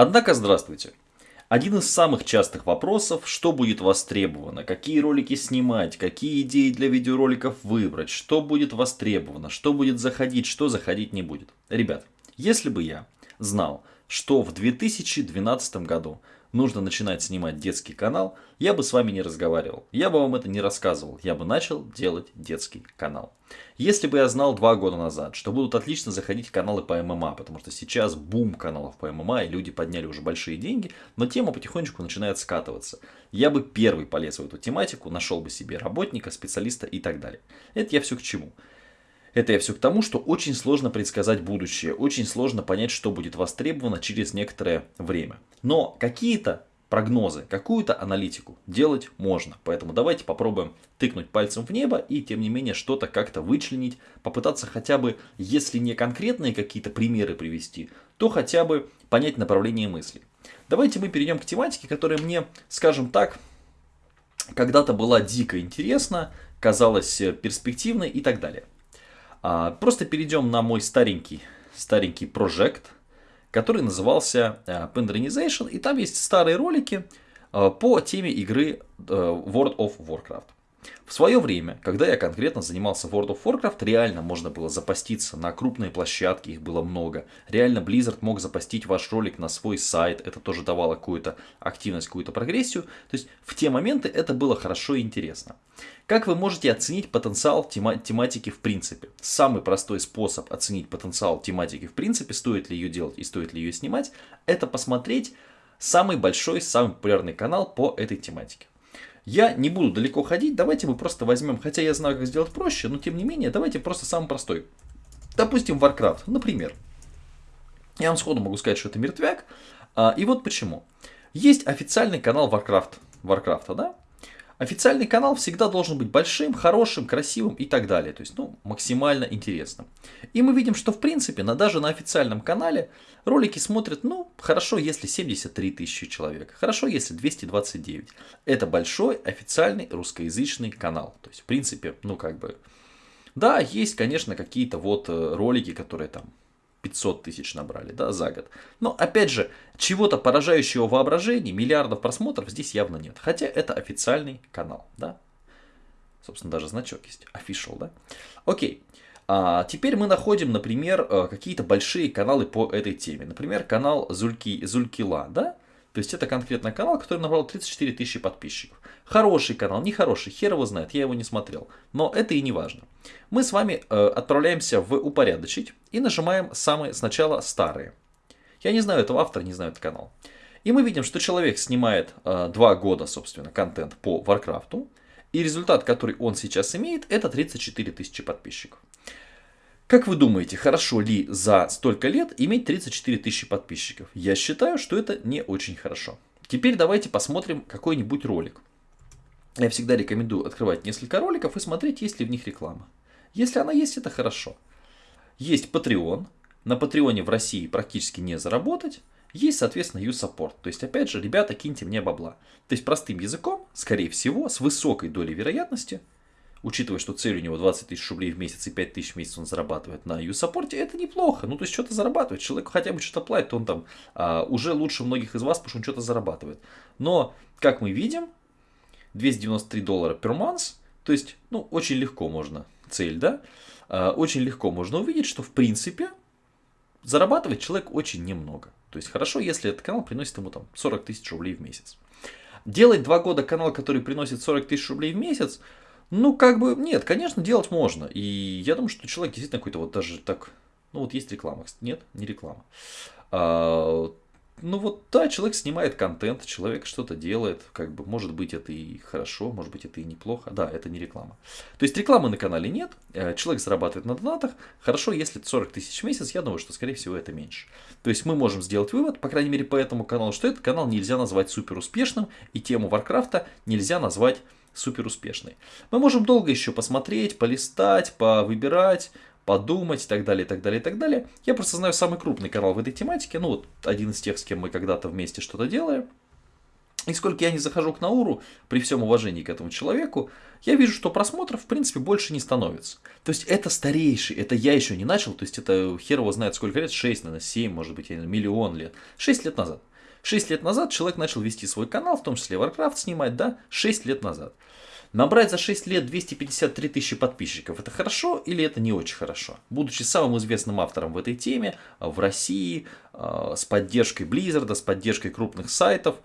Однако, здравствуйте. Один из самых частых вопросов, что будет востребовано, какие ролики снимать, какие идеи для видеороликов выбрать, что будет востребовано, что будет заходить, что заходить не будет. Ребят, если бы я знал, что в 2012 году нужно начинать снимать детский канал, я бы с вами не разговаривал. Я бы вам это не рассказывал. Я бы начал делать детский канал. Если бы я знал два года назад, что будут отлично заходить каналы по ММА, потому что сейчас бум каналов по ММА, и люди подняли уже большие деньги, но тема потихонечку начинает скатываться. Я бы первый полез в эту тематику, нашел бы себе работника, специалиста и так далее. Это я все к чему. Это я все к тому, что очень сложно предсказать будущее, очень сложно понять, что будет востребовано через некоторое время. Но какие-то прогнозы, какую-то аналитику делать можно. Поэтому давайте попробуем тыкнуть пальцем в небо и тем не менее что-то как-то вычленить, попытаться хотя бы, если не конкретные какие-то примеры привести, то хотя бы понять направление мысли. Давайте мы перейдем к тематике, которая мне, скажем так, когда-то была дико интересна, казалась перспективной и так далее. А, просто перейдем на мой старенький, старенький проект, который назывался э, Pendrinization, и там есть старые ролики э, по теме игры э, World of Warcraft. В свое время, когда я конкретно занимался World of Warcraft, реально можно было запаститься на крупные площадки, их было много. Реально Blizzard мог запастить ваш ролик на свой сайт, это тоже давало какую-то активность, какую-то прогрессию. То есть в те моменты это было хорошо и интересно. Как вы можете оценить потенциал тема тематики в принципе? Самый простой способ оценить потенциал тематики в принципе, стоит ли ее делать и стоит ли ее снимать, это посмотреть самый большой, самый популярный канал по этой тематике. Я не буду далеко ходить, давайте мы просто возьмем, хотя я знаю, как сделать проще, но тем не менее, давайте просто самый простой. Допустим, Warcraft, например. Я вам сходу могу сказать, что это мертвяк. А, и вот почему. Есть официальный канал Warcraft, Warcraft, да? Официальный канал всегда должен быть большим, хорошим, красивым и так далее. То есть, ну, максимально интересным. И мы видим, что в принципе, на, даже на официальном канале ролики смотрят, ну, хорошо, если 73 тысячи человек. Хорошо, если 229. Это большой официальный русскоязычный канал. То есть, в принципе, ну, как бы... Да, есть, конечно, какие-то вот э, ролики, которые там 500 тысяч набрали да, за год. Но опять же, чего-то поражающего воображения, миллиардов просмотров здесь явно нет. Хотя это официальный канал. Да? Собственно, даже значок есть. Official, да? Окей. А теперь мы находим, например, э, какие-то большие каналы по этой теме. Например, канал Зульки, Зулькила, да? То есть это конкретно канал, который набрал 34 тысячи подписчиков. Хороший канал, нехороший, хер его знает, я его не смотрел. Но это и не важно. Мы с вами э, отправляемся в упорядочить и нажимаем самые сначала старые. Я не знаю этого автора, не знаю этот канал. И мы видим, что человек снимает э, 2 года, собственно, контент по Варкрафту. И результат, который он сейчас имеет, это 34 тысячи подписчиков. Как вы думаете, хорошо ли за столько лет иметь 34 тысячи подписчиков? Я считаю, что это не очень хорошо. Теперь давайте посмотрим какой-нибудь ролик. Я всегда рекомендую открывать несколько роликов и смотреть, есть ли в них реклама. Если она есть, это хорошо. Есть Patreon. На Патреоне в России практически не заработать. Есть, соответственно, U-Support. То есть, опять же, ребята, киньте мне бабла. То есть, простым языком, скорее всего, с высокой долей вероятности – учитывая, что цель у него 20 тысяч рублей в месяц и 5 тысяч в месяц он зарабатывает на юсаппорте, это неплохо. Ну, то есть, что-то зарабатывает. Человек хотя бы что-то платит, он там а, уже лучше многих из вас, потому что он что-то зарабатывает. Но, как мы видим, 293 доллара per month, то есть, ну, очень легко можно, цель, да, а, очень легко можно увидеть, что, в принципе, зарабатывает человек очень немного. То есть, хорошо, если этот канал приносит ему там 40 тысяч рублей в месяц. Делать два года канал, который приносит 40 тысяч рублей в месяц, ну, как бы, нет, конечно, делать можно. И я думаю, что человек действительно какой-то вот даже так... Ну, вот есть реклама, нет, не реклама. А, ну вот, да, человек снимает контент, человек что-то делает, как бы, может быть, это и хорошо, может быть, это и неплохо. Да, это не реклама. То есть, рекламы на канале нет, э, человек зарабатывает на донатах. Хорошо, если 40 тысяч в месяц, я думаю, что, скорее всего, это меньше. То есть, мы можем сделать вывод, по крайней мере, по этому каналу, что этот канал нельзя назвать супер успешным, и тему Варкрафта нельзя назвать супер успешной. Мы можем долго еще посмотреть, полистать, повыбирать, подумать и так далее, и так далее, и так далее. Я просто знаю самый крупный канал в этой тематике, ну вот один из тех, с кем мы когда-то вместе что-то делаем. И сколько я не захожу к Науру, при всем уважении к этому человеку, я вижу, что просмотров, в принципе, больше не становится. То есть, это старейший, это я еще не начал, то есть, это хер его знает сколько лет, 6, наверное, 7, может быть, миллион лет. 6 лет назад. 6 лет назад человек начал вести свой канал, в том числе Warcraft снимать, да, 6 лет назад. Набрать за 6 лет 253 тысячи подписчиков, это хорошо или это не очень хорошо? Будучи самым известным автором в этой теме, в России, э, с поддержкой Blizzard, с поддержкой крупных сайтов,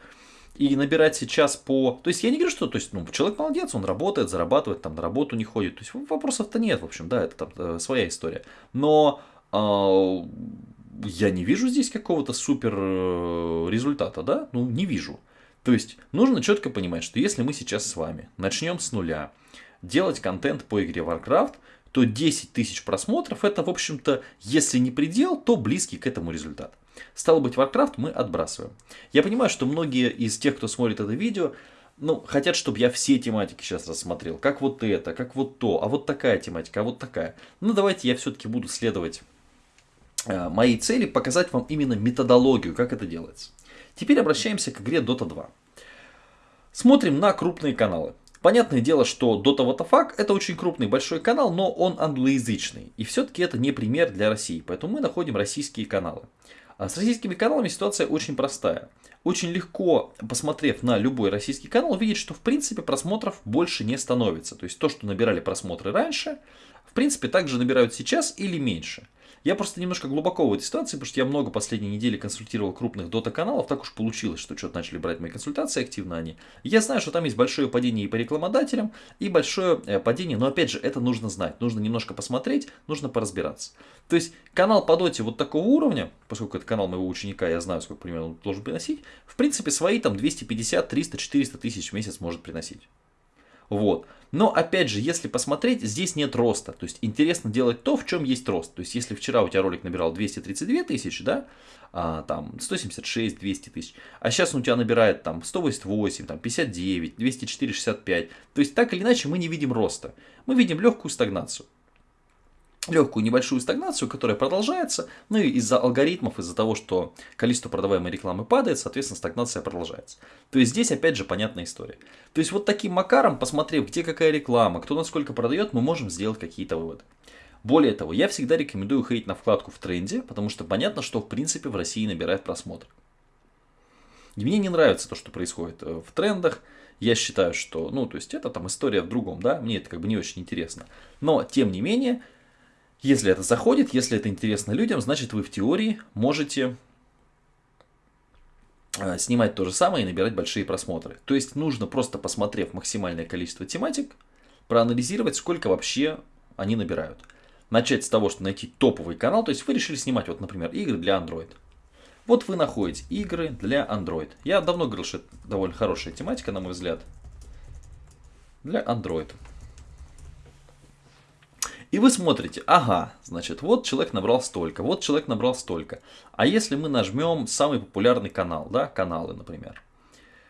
и набирать сейчас по... То есть я не говорю, что то есть, ну, человек молодец, он работает, зарабатывает, там на работу не ходит. То есть вопросов-то нет, в общем, да, это там э, своя история. Но э, я не вижу здесь какого-то супер э, результата, да? Ну, не вижу. То есть нужно четко понимать, что если мы сейчас с вами начнем с нуля делать контент по игре Warcraft, то 10 тысяч просмотров это, в общем-то, если не предел, то близкий к этому результат. Стало быть, Warcraft мы отбрасываем. Я понимаю, что многие из тех, кто смотрит это видео, ну, хотят, чтобы я все тематики сейчас рассмотрел. Как вот это, как вот то, а вот такая тематика, а вот такая. Ну, давайте я все-таки буду следовать моей цели, показать вам именно методологию, как это делается. Теперь обращаемся к игре Dota 2. Смотрим на крупные каналы. Понятное дело, что Dota WTF это очень крупный большой канал, но он англоязычный. И все-таки это не пример для России, поэтому мы находим российские каналы. А с российскими каналами ситуация очень простая. Очень легко, посмотрев на любой российский канал, увидеть, что в принципе просмотров больше не становится. То есть то, что набирали просмотры раньше, в принципе также набирают сейчас или меньше. Я просто немножко глубоко в этой ситуации, потому что я много последней недели консультировал крупных дота-каналов, так уж получилось, что что-то начали брать мои консультации активно они. Я знаю, что там есть большое падение и по рекламодателям, и большое э, падение, но опять же, это нужно знать, нужно немножко посмотреть, нужно поразбираться. То есть канал по доте вот такого уровня, поскольку это канал моего ученика, я знаю, сколько примерно он должен приносить, в принципе, свои там 250, 300, 400 тысяч в месяц может приносить. Вот. Но опять же, если посмотреть, здесь нет роста. То есть интересно делать то, в чем есть рост. То есть если вчера у тебя ролик набирал 232 тысячи, да, а, там 176, 200 тысяч, а сейчас он у тебя набирает там 188, там 59, 204, 65. То есть так или иначе мы не видим роста. Мы видим легкую стагнацию легкую небольшую стагнацию, которая продолжается, ну и из-за алгоритмов, из-за того, что количество продаваемой рекламы падает, соответственно, стагнация продолжается. То есть здесь опять же понятная история. То есть вот таким макаром, посмотрев, где какая реклама, кто насколько продает, мы можем сделать какие-то выводы. Более того, я всегда рекомендую ходить на вкладку в тренде, потому что понятно, что в принципе в России набирает просмотр. И мне не нравится то, что происходит э, в трендах. Я считаю, что, ну, то есть это там история в другом, да, мне это как бы не очень интересно. Но, тем не менее, если это заходит, если это интересно людям, значит вы в теории можете э, снимать то же самое и набирать большие просмотры. То есть нужно просто посмотрев максимальное количество тематик, проанализировать, сколько вообще они набирают. Начать с того, что найти топовый канал, то есть вы решили снимать, вот, например, игры для Android. Вот вы находите игры для Android. Я давно говорил, что это довольно хорошая тематика, на мой взгляд, для Android. И вы смотрите, ага, значит, вот человек набрал столько, вот человек набрал столько. А если мы нажмем самый популярный канал, да, каналы, например.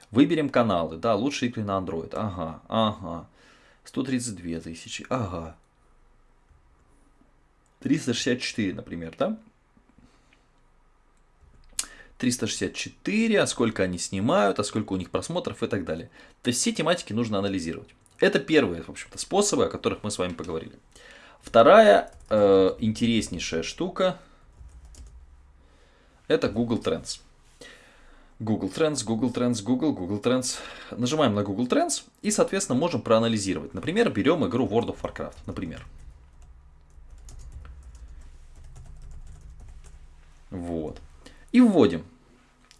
Выберем каналы, да, лучшие игры на Android, ага, ага. 132 тысячи, ага. 364, например, да? 364, а сколько они снимают, а сколько у них просмотров и так далее. То есть все тематики нужно анализировать. Это первые, в общем-то, способы, о которых мы с вами поговорили. Вторая э, интереснейшая штука это Google Trends. Google Trends, Google Trends, Google, Google Trends. Нажимаем на Google Trends и, соответственно, можем проанализировать. Например, берем игру World of Warcraft, например. Вот. И вводим.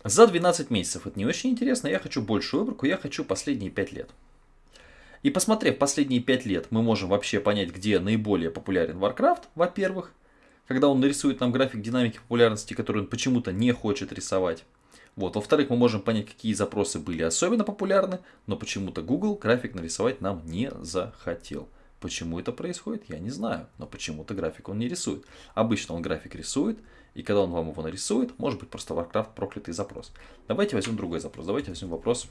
За 12 месяцев. Это не очень интересно. Я хочу большую выборку. Я хочу последние 5 лет. И посмотрев последние 5 лет, мы можем вообще понять, где наиболее популярен Warcraft, во-первых, когда он нарисует нам график динамики популярности, который он почему-то не хочет рисовать. Вот. Во-вторых, мы можем понять, какие запросы были особенно популярны, но почему-то Google график нарисовать нам не захотел. Почему это происходит, я не знаю, но почему-то график он не рисует. Обычно он график рисует, и когда он вам его нарисует, может быть просто Warcraft проклятый запрос. Давайте возьмем другой запрос. Давайте возьмем вопрос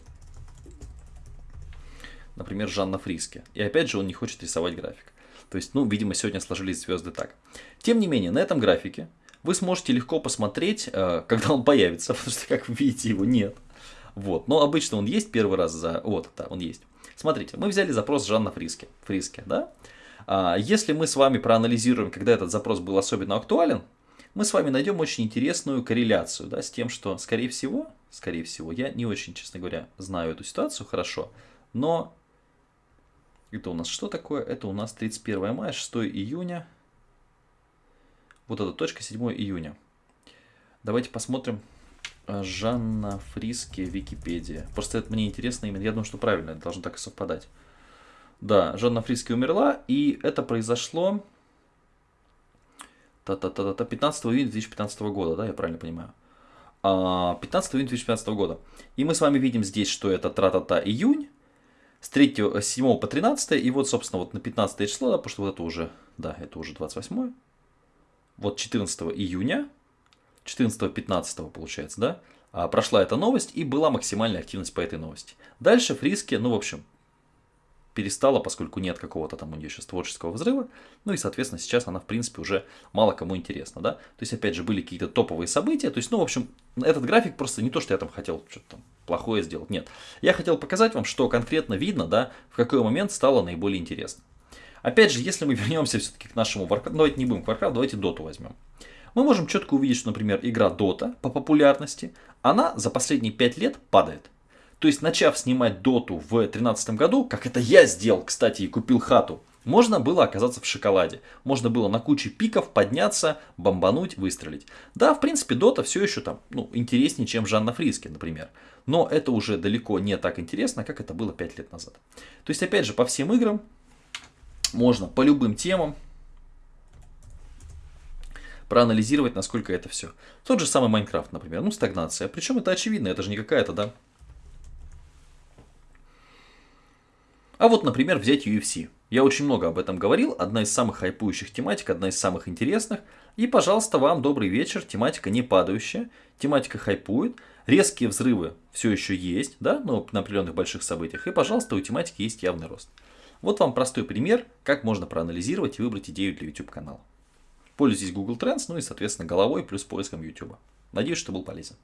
например, Жанна Фриске. И опять же он не хочет рисовать график. То есть, ну, видимо, сегодня сложились звезды так. Тем не менее, на этом графике вы сможете легко посмотреть, э, когда он появится, потому что, как вы видите, его нет. Вот, но обычно он есть первый раз за... Вот, да, он есть. Смотрите, мы взяли запрос Жанна Фриске, Фриске да? А, если мы с вами проанализируем, когда этот запрос был особенно актуален, мы с вами найдем очень интересную корреляцию, да, с тем, что, скорее всего, скорее всего. Я не очень, честно говоря, знаю эту ситуацию хорошо, но это у нас что такое? Это у нас 31 мая, 6 июня. Вот эта точка 7 июня. Давайте посмотрим. Э, Жанна Фриски, Википедия. Просто это мне интересно именно. Я думаю, что правильно, это должно так и совпадать. Да, Жанна Фриски умерла, и это произошло та -та -та -та, 15 июня 2015 года, да, я правильно понимаю? 15 а, июня 2015 года. И мы с вами видим здесь, что это тра-та-та июнь, с 3, с 7 по 13, и вот, собственно, вот на 15 число, да, потому что вот это уже, да, это уже 28, вот 14 июня, 14-15 получается, да, а, прошла эта новость и была максимальная активность по этой новости. Дальше Фриски, ну, в общем, перестала, поскольку нет какого-то там у нее сейчас творческого взрыва. Ну и, соответственно, сейчас она, в принципе, уже мало кому интересна, да. То есть, опять же, были какие-то топовые события. То есть, ну, в общем, этот график просто не то, что я там хотел что-то там плохое сделать. Нет. Я хотел показать вам, что конкретно видно, да, в какой момент стало наиболее интересно. Опять же, если мы вернемся все-таки к нашему Warcraft, давайте не будем Warcraft, давайте Dota возьмем. Мы можем четко увидеть, что, например, игра Dota по популярности, она за последние 5 лет падает. То есть, начав снимать доту в 2013 году, как это я сделал, кстати, и купил хату, можно было оказаться в шоколаде. Можно было на куче пиков подняться, бомбануть, выстрелить. Да, в принципе, дота все еще там, ну, интереснее, чем Жанна Фриски, например. Но это уже далеко не так интересно, как это было 5 лет назад. То есть, опять же, по всем играм можно по любым темам проанализировать, насколько это все. Тот же самый Майнкрафт, например, ну, стагнация. Причем это очевидно, это же не какая-то, да, А вот, например, взять UFC. Я очень много об этом говорил, одна из самых хайпующих тематик, одна из самых интересных. И, пожалуйста, вам добрый вечер, тематика не падающая, тематика хайпует, резкие взрывы все еще есть, да, но на определенных больших событиях. И, пожалуйста, у тематики есть явный рост. Вот вам простой пример, как можно проанализировать и выбрать идею для YouTube канала. Пользуйтесь Google Trends, ну и, соответственно, головой плюс поиском YouTube. Надеюсь, что был полезен.